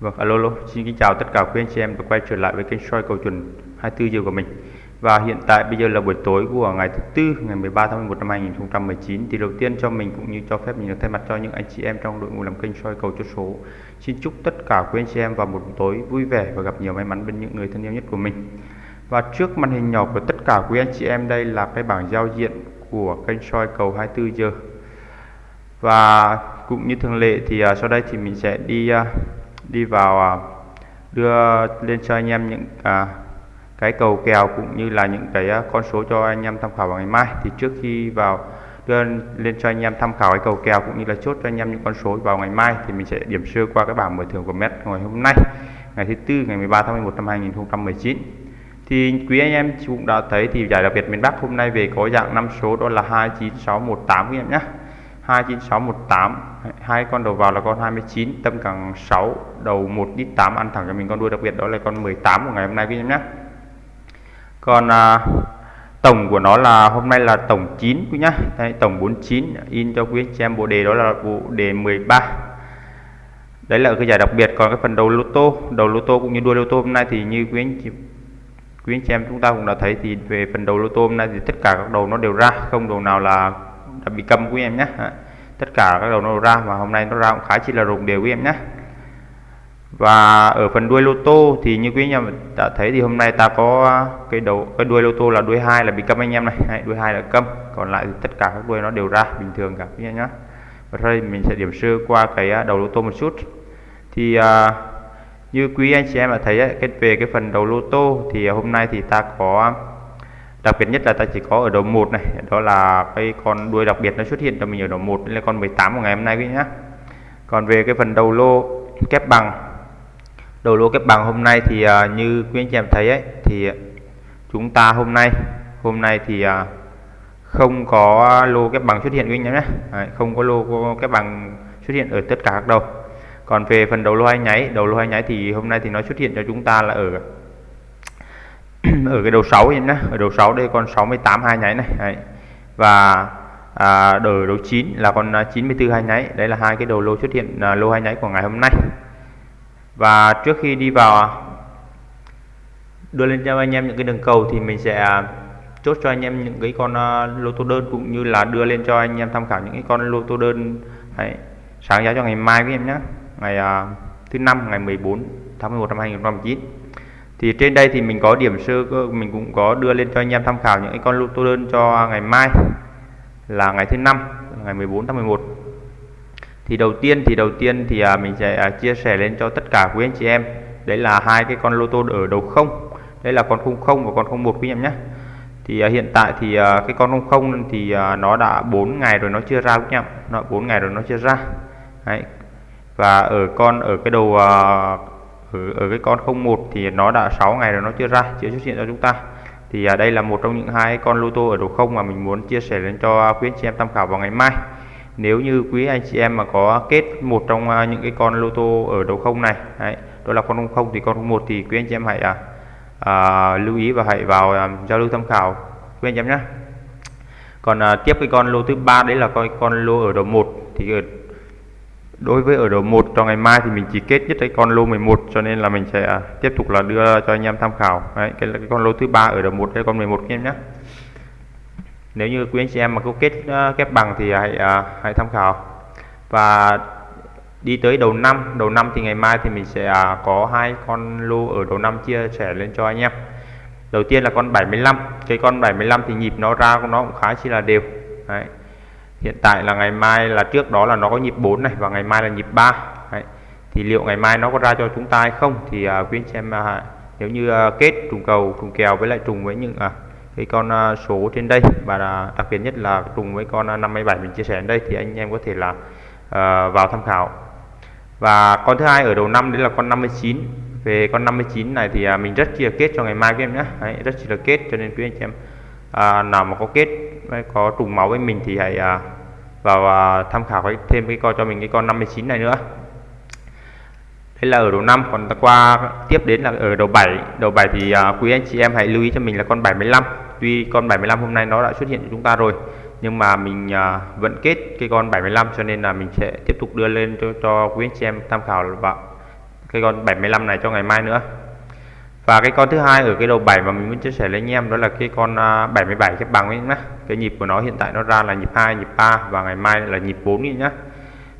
Vâng, alo, alo, xin kính chào tất cả quý anh chị em đã quay trở lại với kênh soi cầu chuẩn 24 giờ của mình. Và hiện tại bây giờ là buổi tối của ngày thứ tư, ngày 13 tháng 11 năm 2019. Thì đầu tiên cho mình cũng như cho phép mình được thay mặt cho những anh chị em trong đội ngũ làm kênh soi cầu chốt số. Xin chúc tất cả quý anh chị em vào một buổi tối vui vẻ và gặp nhiều may mắn bên những người thân yêu nhất của mình. Và trước màn hình nhỏ của tất cả quý anh chị em đây là cái bảng giao diện của kênh soi cầu 24 giờ. Và cũng như thường lệ thì uh, sau đây thì mình sẽ đi uh, đi vào à, đưa lên cho anh em những à, cái cầu kèo cũng như là những cái à, con số cho anh em tham khảo vào ngày mai. Thì trước khi vào đưa lên cho anh em tham khảo cái cầu kèo cũng như là chốt cho anh em những con số vào ngày mai thì mình sẽ điểm sơ qua cái bảng mở thưởng của Met ngày hôm nay ngày thứ tư ngày 13 tháng 11 năm 2019 thì quý anh em cũng đã thấy thì giải đặc biệt miền Bắc hôm nay về có dạng năm số đó là 29618 quý em nhé. 29618 hai con đầu vào là con 29 tâm càng 6 đầu 1 đít 8 ăn thẳng cho mình con đuôi đặc biệt đó là con 18 của ngày hôm nay quý em nhé. Còn à, tổng của nó là hôm nay là tổng 9 quý nhá. Đây, tổng 49 in cho quý chị em bộ đề đó là bộ đề 13 đấy là cái giải đặc biệt còn cái phần đầu lô tô đầu lô tô cũng như đuôi lô tô hôm nay thì như quý anh chị quý anh chị em chúng ta cũng đã thấy thì về phần đầu lô tô hôm nay thì tất cả các đầu nó đều ra không đầu nào là đã bị cầm quý em nhé tất cả các đầu nó ra và hôm nay nó ra cũng khá chỉ là rụng đều quý em nhé. Và ở phần đuôi lô tô thì như quý anh em đã thấy thì hôm nay ta có cái đầu cái đuôi lô tô là đuôi hai là bị câm anh em này. Đuôi hai là câm còn lại thì tất cả các đuôi nó đều ra bình thường cả quý em nhé. Và đây mình sẽ điểm sơ qua cái à, đầu lô tô một chút. Thì uh, như quý anh chị em đã thấy ấy, cái về cái phần đầu lô tô thì hôm nay thì ta có đặc biệt nhất là ta chỉ có ở đầu một này đó là cái con đuôi đặc biệt nó xuất hiện cho mình ở đầu một là con 18 của ngày hôm nay quý nhá. Còn về cái phần đầu lô kép bằng đầu lô kép bằng hôm nay thì uh, như quý anh chị em thấy ấy thì chúng ta hôm nay hôm nay thì uh, không có lô kép bằng xuất hiện quý anh em nhé không có lô kép bằng xuất hiện ở tất cả các đầu. Còn về phần đầu lô hai nháy đầu lô hai nháy thì hôm nay thì nó xuất hiện cho chúng ta là ở ở cái đầu 6 em nhé ở đầu 6 đây con 68 hai nháy này đấy. và à, đầu đầu 9 là con à, 94 hai nháy đấy là hai cái đầu lô xuất hiện à, lô hai nháy của ngày hôm nay. Và trước khi đi vào đưa lên cho anh em những cái đường cầu thì mình sẽ à, chốt cho anh em những cái con uh, lô tô đơn cũng như là đưa lên cho anh em tham khảo những cái con lô tô đơn đấy, sáng giá cho ngày mai với em nhé ngày uh, thứ năm ngày 14 tháng 11 năm 2019 thì trên đây thì mình có điểm sơ mình cũng có đưa lên cho anh em tham khảo những cái con lô tô đơn cho ngày mai, là ngày thứ năm, ngày 14 tháng 11 thì đầu tiên, thì đầu tiên thì à, mình sẽ à, chia sẻ lên cho tất cả quý anh chị em. Đấy là hai cái con lô tô ở đầu không. Đây là con 00 và con 01 quý em nhé. Thì à, hiện tại thì cái con 00 thì nó đã 4 ngày rồi nó chưa ra quý em nó 4 ngày rồi nó chưa ra. Đấy. và ở con, ở cái đầu ở, ở cái con 01 thì nó đã 6 ngày rồi nó chưa ra chưa xuất hiện cho chúng ta. Thì à, đây là một trong những hai con lô tô ở đầu không mà mình muốn chia sẻ lên cho quý anh chị em tham khảo vào ngày mai. Nếu như quý anh chị em mà có kết một trong à, những cái con lô tô ở đầu không này đấy, đó là con không thì con một thì quý anh chị em hãy à, à, lưu ý và hãy vào à, giao lưu tham khảo quý anh chị em nhé. Còn à, tiếp cái con lô thứ ba đấy là con con lô ở đầu một. Thì ở, đối với ở đầu một cho ngày mai thì mình chỉ kết nhất cái con lô 11 cho nên là mình sẽ à, tiếp tục là đưa cho anh em tham khảo. Đấy, cái là cái con lô thứ ba ở đầu một cái con 11 em nhé. Nếu như quý anh chị em mà có kết uh, kép bằng thì hãy uh, hãy tham khảo. Và đi tới đầu năm đầu năm thì ngày mai thì mình sẽ uh, có hai con lô ở đầu năm chia sẻ lên cho anh em. Đầu tiên là con 75 cái con 75 thì nhịp nó ra của nó cũng khá chi là đều. Đấy hiện tại là ngày mai là trước đó là nó có nhịp 4 này và ngày mai là nhịp 3 Đấy. thì liệu ngày mai nó có ra cho chúng ta hay không thì à, uh, quý anh chị em uh, à, nếu như uh, kết trùng cầu trùng kèo với lại trùng với những uh, cái con uh, số trên đây và đặc biệt nhất là trùng với con 57 mình chia sẻ đến đây thì anh em có thể là uh, vào tham khảo. Và con thứ hai ở đầu năm đấy là con 59 về con 59 này thì uh, mình rất chia kết cho ngày mai các em nhé. Đấy, rất chia kết cho nên quý anh chị em uh, nào mà có kết có trùng máu với mình thì hãy uh, và à, tham khảo thêm cái con cho mình cái con 59 này nữa. Đây là ở đầu 5 còn ta qua tiếp đến là ở đầu 7 đầu 7 thì uh, quý anh chị em hãy lưu ý cho mình là con 75 tuy con 75 hôm nay nó đã xuất hiện cho chúng ta rồi nhưng mà mình uh, vẫn kết cái con 75 cho nên là mình sẽ tiếp tục đưa lên cho, cho quý anh chị em tham khảo và cái con 75 này cho ngày mai nữa và cái con thứ hai ở cái đầu 7 mà mình muốn chia sẻ với anh em đó là cái con 77 à, cái bằng ấy nhá. Cái nhịp của nó hiện tại nó ra là nhịp 2 nhịp 3 và ngày mai là nhịp 4 nhá.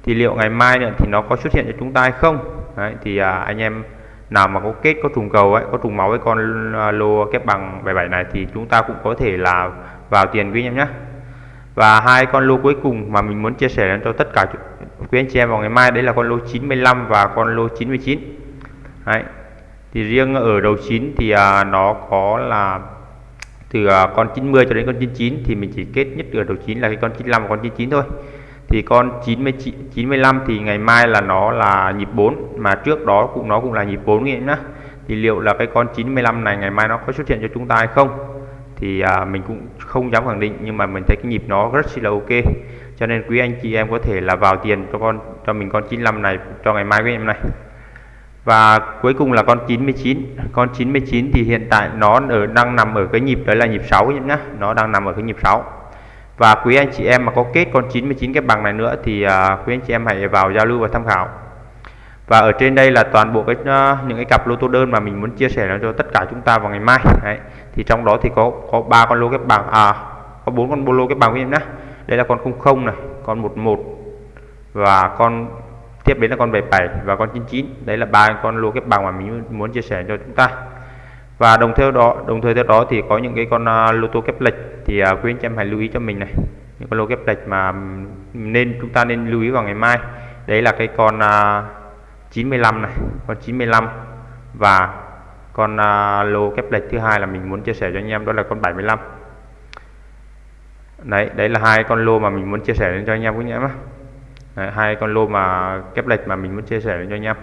Thì liệu ngày mai nữa thì nó có xuất hiện cho chúng ta hay không? Đấy, thì à, anh em nào mà có kết có trùng cầu ấy có trùng máu với con à, lô kép bằng 77 này thì chúng ta cũng có thể là vào tiền quý anh em nhé và hai con lô cuối cùng mà mình muốn chia sẻ đến cho tất cả quý anh chị em vào ngày mai đấy là con lô 95 và con lô 99 đấy thì riêng ở đầu 9 thì à, nó có là từ à, con 90 cho đến con 99 thì mình chỉ kết nhất ở đầu 9 là cái con 95 và con 99 thôi. Thì con 99 95 thì ngày mai là nó là nhịp 4 mà trước đó cũng nó cũng là nhịp 4 nghĩa nhá. Thì liệu là cái con 95 này ngày mai nó có xuất hiện cho chúng ta hay không? Thì à, mình cũng không dám khẳng định nhưng mà mình thấy cái nhịp nó rất là ok. Cho nên quý anh chị em có thể là vào tiền cho con cho mình con 95 này cho ngày mai với em này và cuối cùng là con 99 con 99 thì hiện tại nó ở đang nằm ở cái nhịp đấy là nhịp 6 nhá nó đang nằm ở cái nhịp 6 và quý anh chị em mà có kết con 99 cái bằng này nữa thì uh, quý anh chị em hãy vào giao lưu và tham khảo. Và ở trên đây là toàn bộ cái uh, những cái cặp lô tô đơn mà mình muốn chia sẻ cho tất cả chúng ta vào ngày mai. Đấy. thì trong đó thì có có ba con lô cái bằng à có bốn con lô cái bằng quý em nhé. Đây là con 00 này con 11 và con tiếp đến là con 77 và con 99 đấy là ba con lô kép bằng mà mình muốn chia sẻ cho chúng ta. Và đồng theo đó đồng thời theo đó thì có những cái con uh, lô tô kép lệch. Thì à, uh, quý anh chị em hãy lưu ý cho mình này. Những con lô kép lệch mà nên chúng ta nên lưu ý vào ngày mai. Đấy là cái con à, uh, 95 này con 95 và con uh, lô kép lệch thứ hai là mình muốn chia sẻ cho anh em đó là con 75 đấy đấy là hai con lô mà mình muốn chia sẻ lên cho anh em quý anh em đấy, hai con lô mà kép lệch mà mình muốn chia sẻ cho anh em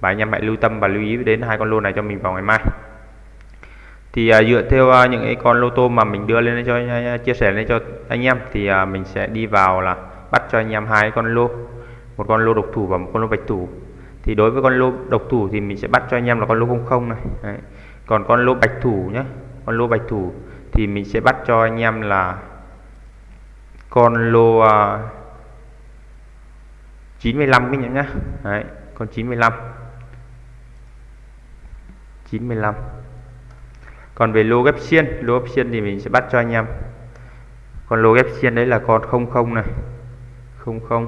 và anh em hãy lưu tâm và lưu ý đến hai con lô này cho mình vào ngày mai. Thì à, dựa theo à, những cái con lô tô mà mình đưa lên cho à, chia sẻ lên cho anh em thì à, mình sẽ đi vào là bắt cho anh em hai con lô. Một con lô độc thủ và một con lô bạch thủ. Thì đối với con lô độc thủ thì mình sẽ bắt cho anh em là con lô không không này. Đấy. còn con lô bạch thủ nhé con lô bạch thủ thì mình sẽ bắt cho anh em là con lô à, 95 cái nhá Đấy, con 95 95 còn về lô ghép xiên lô ghép xiên thì mình sẽ bắt cho anh em. Còn lô ghép xiên đấy là con 00 này. 00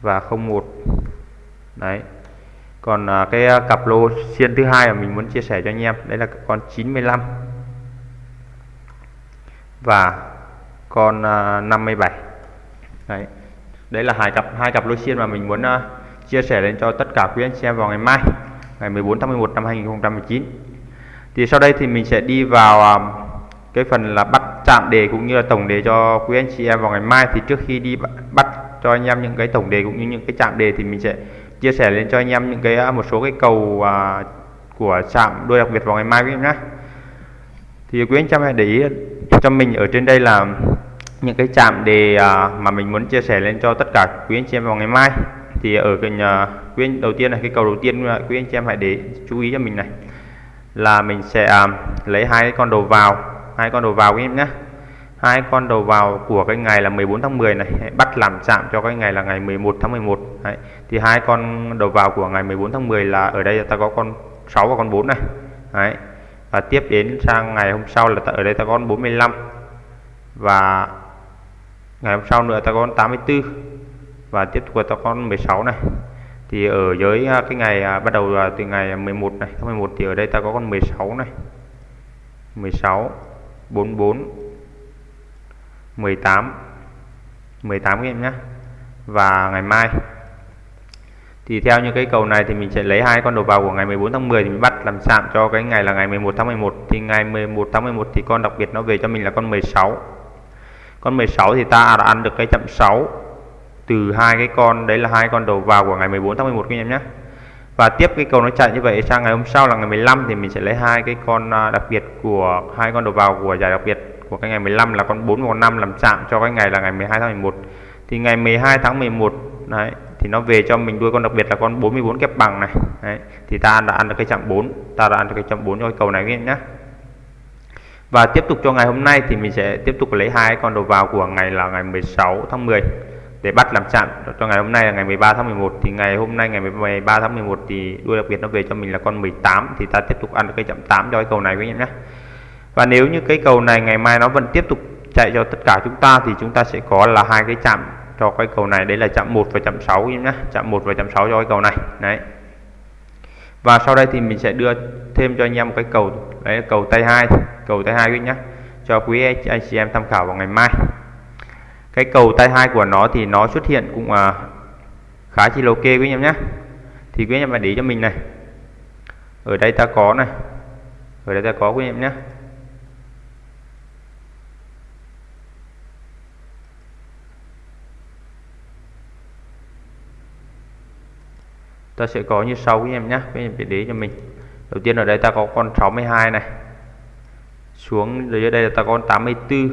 và 01 đấy. Còn à, cái à, cặp lô xiên thứ hai mà mình muốn chia sẻ cho anh em đấy là con 95 và con à, 57 đấy đấy là hai cặp hai cặp lô xiên mà mình muốn uh, chia sẻ lên cho tất cả quý anh chị em vào ngày mai ngày 14 tháng 11 năm 2019 thì sau đây thì mình sẽ đi vào uh, cái phần là bắt chạm đề cũng như là tổng đề cho quý anh chị em vào ngày mai. Thì trước khi đi bắt cho anh em những cái tổng đề cũng như những cái chạm đề thì mình sẽ chia sẻ lên cho anh em những cái ờ, một số cái cầu à, của chạm đôi đặc biệt vào ngày mai quý em nhé thì quý anh chị em hãy để ý cho mình ở trên đây là những cái chạm đề à, mà mình muốn chia sẻ lên cho tất cả quý anh chị em vào ngày mai thì ở cái uh, quý anh đầu tiên là cái cầu đầu tiên quý anh chị em hãy để chú ý cho mình này là mình sẽ à, lấy hai con đầu vào hai con đầu vào quý em nhé hai con đầu vào của cái ngày là 14 tháng 10 này bắt làm chạm cho cái ngày là ngày 11 tháng 11 Đấy. thì hai con đầu vào của ngày 14 tháng 10 là ở đây ta có con 6 và con 4 này Đấy. và tiếp đến sang ngày hôm sau là ta, ở đây ta có con 45 và ngày hôm sau nữa ta có con 84 và tiếp tục ta có con 16 này. Thì ở dưới à, cái ngày à, bắt đầu từ ngày 11 này tháng 11 thì ở đây ta có con 16 này. 16 44 18 18 em nhé và ngày mai thì theo như cái cầu này thì mình sẽ lấy hai con đầu vào của ngày 14 tháng 10 thì mình bắt làm sạm cho cái ngày là ngày 11 tháng 11 thì ngày 11 tháng 11 thì con đặc biệt nó về cho mình là con 16 con 16 thì ta đã ăn được cái chậm 6 từ hai cái con đấy là hai con đầu vào của ngày 14 tháng 11 các em nhé. Và tiếp cái cầu nó chạy như vậy sang ngày hôm sau là ngày 15 thì mình sẽ lấy hai cái con à, đặc biệt của hai con đầu vào của giải đặc biệt của cái ngày 15 là con 4 và con 5 làm chạm cho cái ngày là ngày 12 tháng 11 thì ngày 12 tháng 11 đấy thì nó về cho mình đuôi con đặc biệt là con 44 kép bằng này. Đấy, thì ta đã ăn được cái chạm 4 ta đã ăn được cái chạm 4 cho cái cầu này các em nhé và tiếp tục cho ngày hôm nay thì mình sẽ tiếp tục lấy hai con đầu vào của ngày là ngày 16 tháng 10 để bắt làm chạm. Cho ngày hôm nay là ngày 13 tháng 11 thì ngày hôm nay ngày 13 tháng 11 thì đuôi đặc biệt nó về cho mình là con 18 thì ta tiếp tục ăn được cái chạm 8 cho cái cầu này quý em nhé. Và nếu như cái cầu này ngày mai nó vẫn tiếp tục chạy cho tất cả chúng ta thì chúng ta sẽ có là hai cái chạm cho cái cầu này. Đấy là chạm 1 và chạm 6 nhé. Chạm 1 và chạm 6 cho cái cầu này. Đấy. Và sau đây thì mình sẽ đưa thêm cho anh em một cái cầu đấy là cầu tay hai cầu tay hai quý nhé cho quý anh chị em tham khảo vào ngày mai. Cái cầu tay hai của nó thì nó xuất hiện cũng à, khá chi là ok quý anh em nhé thì quý anh em phải để cho mình này. Ở đây ta có này ở đây ta có quý anh em nhé ta sẽ có như sau quý em nhé quý em phải để cho mình đầu tiên ở đây ta có con 62 này. Xuống dưới đây là ta có con 84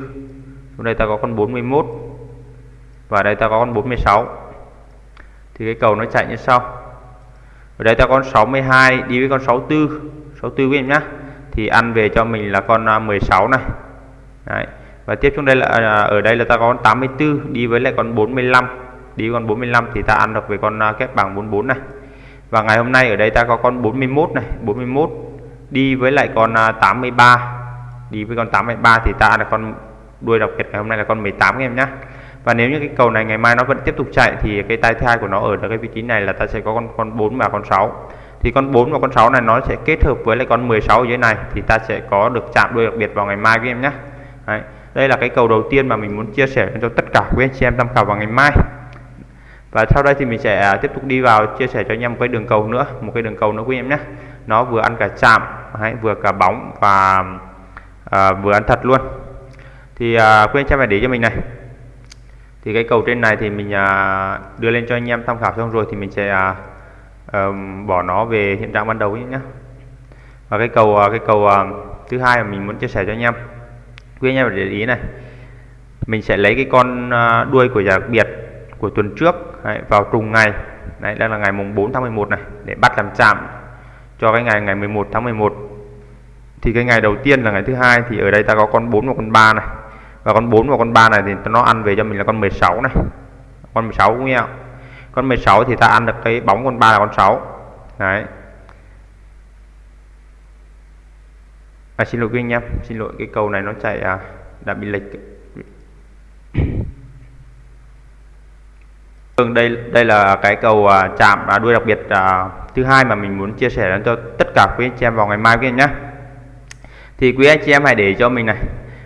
xuống đây ta có con 41 và đây ta có con 46 thì cái cầu nó chạy như sau. Ở đây ta có con 62 đi với con 64 64 quý em nhá. Thì ăn về cho mình là con à, 16 này. Đấy. và tiếp xuống đây là à, ở đây là ta có con 84 đi với lại con 45 đi con 45 thì ta ăn được về con à, kép bằng 44 này và ngày hôm nay ở đây ta có con 41 này 41 đi với lại con à, 83 đi với con 83 thì ta là con đuôi đặc biệt ngày hôm nay là con 18 em nhé và nếu như cái cầu này ngày mai nó vẫn tiếp tục chạy thì cái tay thứ hai của nó ở cái vị trí này là ta sẽ có con con 4 và con 6 thì con 4 và con 6 này nó sẽ kết hợp với lại con 16 ở dưới này thì ta sẽ có được chạm đuôi đặc biệt vào ngày mai với em nhé Đấy. đây là cái cầu đầu tiên mà mình muốn chia sẻ cho tất cả quý anh chị em tham khảo vào ngày mai và sau đây thì mình sẽ à, tiếp tục đi vào chia sẻ cho anh em một cái đường cầu nữa một cái đường cầu nữa quý em nhé. Nó vừa ăn cả chạm hay vừa cả bóng và à, vừa ăn thật luôn. Thì à, quý anh em phải để cho mình này. Thì cái cầu trên này thì mình à, đưa lên cho anh em tham khảo xong rồi thì mình sẽ à, à, bỏ nó về hiện trạng ban đầu nhé. Và cái cầu à, cái cầu à, thứ hai mà mình muốn chia sẻ cho anh em quý anh em phải để ý này. Mình sẽ lấy cái con à, đuôi của giả đặc biệt của tuần trước đấy, vào trùng ngày. Đấy đây là ngày mùng 4 tháng 11 này để bắt làm chạm cho cái ngày ngày 11 tháng 11 thì cái ngày đầu tiên là ngày thứ hai thì ở đây ta có con 4 và con 3 này. Và con 4 và con 3 này thì nó ăn về cho mình là con 16 này. Con 16 cũng nghe con 16 thì ta ăn được cái bóng con 3 là con 6 đấy. À, xin lỗi quý anh em xin lỗi cái cầu này nó chạy à, đã bị lệch. Vâng, đây đây là cái cầu uh, chạm uh, đuôi đặc biệt uh, thứ hai mà mình muốn chia sẻ đến cho tất cả quý anh chị em vào ngày mai quý anh nhé. Thì quý anh chị em hãy để cho mình này,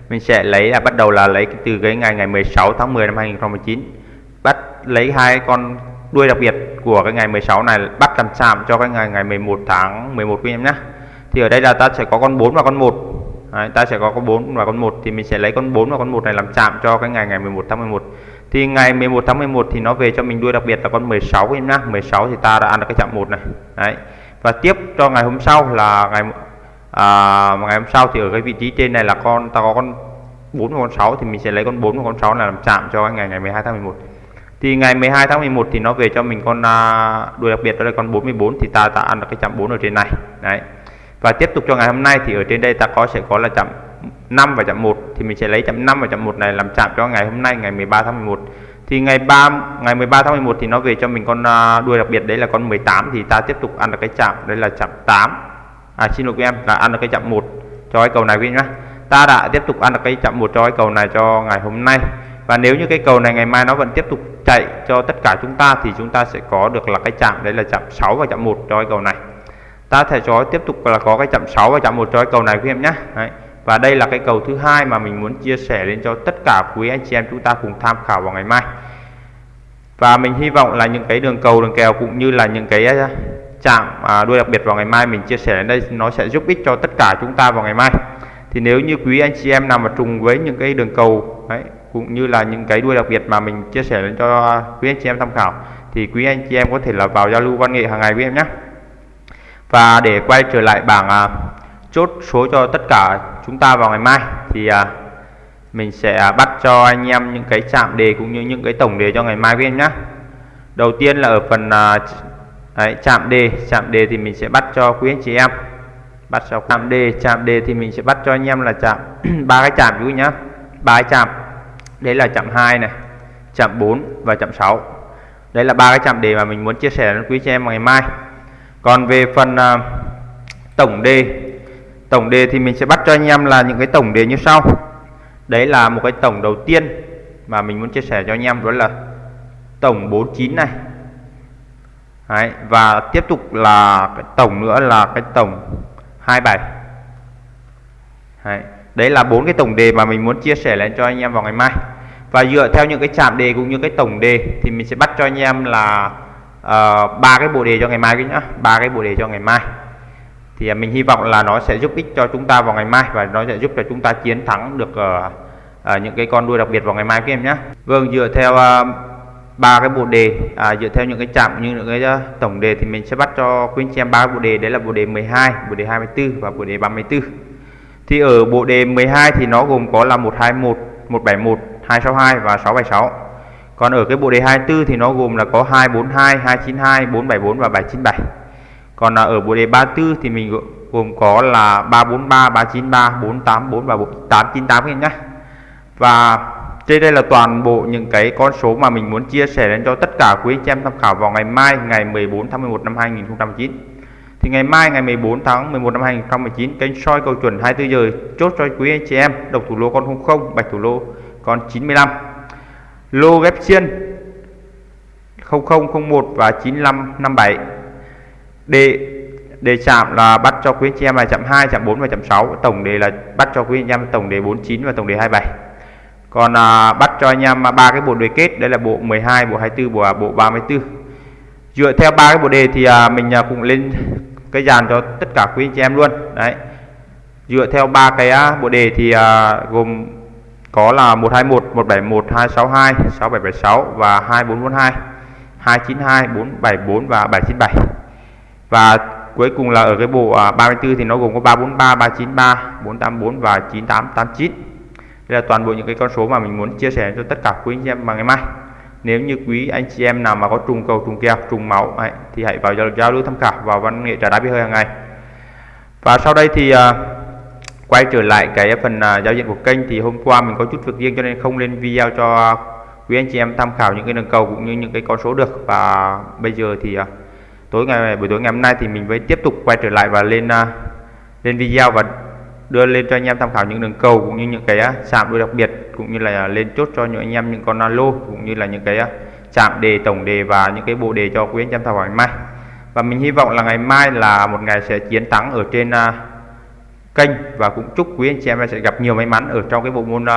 mình sẽ lấy là bắt đầu là lấy từ cái ngày ngày 16 tháng 10 năm 2019 bắt lấy hai con đuôi đặc biệt của cái ngày 16 này bắt làm chạm cho cái ngày ngày 11 tháng 11 quý em nhé. Thì ở đây là ta sẽ có con 4 và con 1. Đấy, ta sẽ có con 4 và con 1 thì mình sẽ lấy con 4 và con 1 này làm chạm cho cái ngày ngày 11 tháng 11 thì ngày 11 tháng 11 thì nó về cho mình đuôi đặc biệt là con 16 em nhá. 16 thì ta đã ăn được cái chạm một này. Đấy. Và tiếp cho ngày hôm sau là ngày à, ngày hôm sau thì ở cái vị trí trên này là con ta có con 4 và con 6 thì mình sẽ lấy con 4 và con 6 là làm chạm cho ngày ngày 12 tháng 11 thì ngày 12 tháng 11 thì nó về cho mình con à, đuôi đặc biệt đó là con 44 thì ta đã ăn được cái chạm 4 ở trên này. Đấy. Và tiếp tục cho ngày hôm nay thì ở trên đây ta có sẽ có là chạm 5 và chạm 1 thì mình sẽ lấy chạm 5 và chạm 1 này làm chạm cho ngày hôm nay, ngày 13 tháng 11 thì ngày 3 ngày 13 tháng 11 thì nó về cho mình con à, đuôi đặc biệt, đấy là con 18 thì ta tiếp tục ăn được cái chạm đây là chạm 8 à xin lỗi quý em, là ăn được cái chạm 1 cho cái cầu này quý em nhé. Ta đã tiếp tục ăn được cái chạm 1 cho cái cầu này cho ngày hôm nay. Và nếu như cái cầu này ngày mai nó vẫn tiếp tục chạy cho tất cả chúng ta, thì chúng ta sẽ có được là cái chạm, đấy là chạm 6 và chạm 1 cho cái cầu này. Ta thể cho tiếp tục là có cái chạm 6 và chạm 1 cho cái cầu này quý em nhé. Đấy và đây là cái cầu thứ hai mà mình muốn chia sẻ lên cho tất cả quý anh chị em chúng ta cùng tham khảo vào ngày mai. Và mình hy vọng là những cái đường cầu đường kèo cũng như là những cái à, chạm à, đuôi đặc biệt vào ngày mai mình chia sẻ đến đây nó sẽ giúp ích cho tất cả chúng ta vào ngày mai. Thì nếu như quý anh chị em nào mà trùng với những cái đường cầu đấy, cũng như là những cái đuôi đặc biệt mà mình chia sẻ lên cho quý anh chị em tham khảo thì quý anh chị em có thể là vào giao lưu văn nghệ hàng ngày với em nhé. Và để quay trở lại bảng à, chốt số cho tất cả chúng ta vào ngày mai. Thì à, mình sẽ bắt cho anh em những cái chạm đề cũng như những cái tổng đề cho ngày mai với em nhé đầu tiên là ở phần à, đấy, chạm đề. Chạm đề thì mình sẽ bắt cho quý anh chị em. Bắt cho chạm đề. Chạm đề thì mình sẽ bắt cho anh em là chạm ba cái chạm chú nhá. Ba cái chạm. Đấy là chạm hai này chạm 4 và chạm 6 đây là ba cái chạm đề mà mình muốn chia sẻ đến quý chị em ngày mai. Còn về phần à, tổng đề tổng đề thì mình sẽ bắt cho anh em là những cái tổng đề như sau. Đấy là một cái tổng đầu tiên mà mình muốn chia sẻ cho anh em đó là tổng 49 này. Đấy, và tiếp tục là cái tổng nữa là cái tổng 27 Đấy, đấy là bốn cái tổng đề mà mình muốn chia sẻ lên cho anh em vào ngày mai. Và dựa theo những cái chạm đề cũng như cái tổng đề thì mình sẽ bắt cho anh em là ờ, ba uh, cái bộ đề cho ngày mai cái nhá ba cái bộ đề cho ngày mai thì à, mình hy vọng là nó sẽ giúp ích cho chúng ta vào ngày mai và nó sẽ giúp cho chúng ta chiến thắng được ở uh, những cái con đuôi đặc biệt vào ngày mai các em nhé. Vâng dựa theo ờ, ba uh, cái bộ đề à, dựa theo những cái chạm như những cái uh, tổng đề thì mình sẽ bắt cho quý anh chị em ba bộ đề. Đấy là bộ đề 12 bộ đề 24 và bộ đề 34 thì ở bộ đề 12 thì nó gồm có là 121 171 262 và 676 còn ở cái bộ đề 24 thì nó gồm là có 242 292 474 và 797 còn là ở bộ đề 34 thì mình gồm có là 343 393 484 và 898 các em nhé. Và trên đây là toàn bộ những cái con số mà mình muốn chia sẻ đến cho tất cả quý anh chị em tham khảo vào ngày mai, ngày 14 tháng 11 năm 2019 thì ngày mai, ngày 14 tháng 11 năm 2019 kênh soi cầu chuẩn 24 giờ chốt cho quý anh chị em độc thủ lô con 00 bạch thủ lô con 95 lô ghép xiên 0001 và 9557 đề đề chạm là bắt cho quý anh chị em là chạm 2 chạm 4 và chạm 6 tổng đề là bắt cho quý anh em tổng đề 49 và tổng đề 27 còn à, bắt cho anh em ba cái bộ đề kết đây là bộ 12 bộ 24 bộ à, bộ 34 dựa theo ba cái bộ đề thì à, mình à, cũng lên cái dàn cho tất cả quý anh chị em luôn. Đấy. Dựa theo ba cái à, bộ đề thì à, gồm có là 121 171 262 6776 và 2442 292 474 và 797 và cuối cùng là ở cái bộ à, 34 thì nó gồm có 343 393 484 và 9889 đây là toàn bộ những cái con số mà mình muốn chia sẻ cho tất cả quý anh chị em vào ngày mai. Nếu như quý anh chị em nào mà có trùng cầu trùng kèo trùng máu ấy, thì hãy vào giao lưu tham khảo vào văn nghệ trả đá bia hơi hàng ngày. Và sau đây thì uh, quay trở lại cái phần uh, giao diện của kênh thì hôm qua mình có chút việc riêng cho nên không lên video cho quý anh chị em tham khảo những cái đường cầu cũng như những cái con số được. Và bây giờ thì uh, tối ngày buổi tối ngày hôm nay thì mình mới tiếp tục quay trở lại và lên uh, lên video và đưa lên cho anh em tham khảo những đường cầu cũng như những cái à, chạm đuôi đặc biệt cũng như là lên chốt cho những anh em những con alo cũng như là những cái à, chạm đề tổng đề và những cái bộ đề cho quý anh em tham khảo ngày mai. Và mình hy vọng là ngày mai là một ngày sẽ chiến thắng ở trên uh, kênh và cũng chúc quý anh chị em sẽ gặp nhiều may mắn ở trong cái bộ môn uh,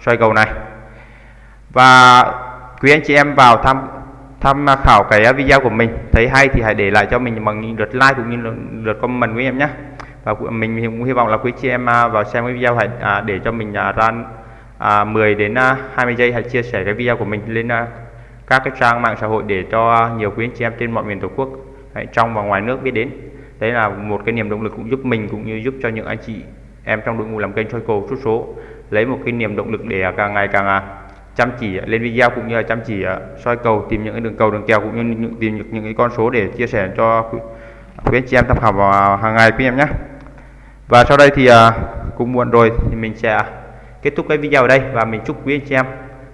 xoay cầu này. Và quý anh chị em vào tham tham à, khảo cái à, video của mình. Thấy hay thì hãy để lại cho mình bằng lượt like cũng như lượt comment của em nhé và mình cũng hy vọng là quý chị em à, vào xem cái video hãy để cho mình à, ra 10 đến 20 giây hãy chia sẻ cái video của mình lên các cái trang mạng xã hội để cho nhiều quý anh chị em trên mọi miền tổ quốc trong và ngoài nước biết đến. Đấy là một cái niềm động lực cũng giúp mình cũng như giúp cho những anh chị em trong đội ngũ làm kênh soi cầu chút số lấy một cái niềm động lực để càng ngày càng chăm chỉ lên video cũng như là chăm chỉ ờ, soi cầu, tìm những cái đường cầu, đường kèo, cũng như tìm những những cái con số để chia sẻ cho quý anh chị em tham khảo vào hàng ngày quý em nhé. Và sau đây thì ờ, cũng muộn rồi thì mình sẽ kết thúc cái video ở đây và mình chúc quý anh chị em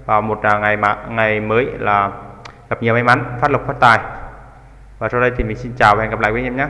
vào một ờ, ngày mà, ngày mới là gặp nhiều may mắn, phát lộc, phát tài. Và sau đây thì mình xin chào và hẹn gặp lại quý anh em nhé.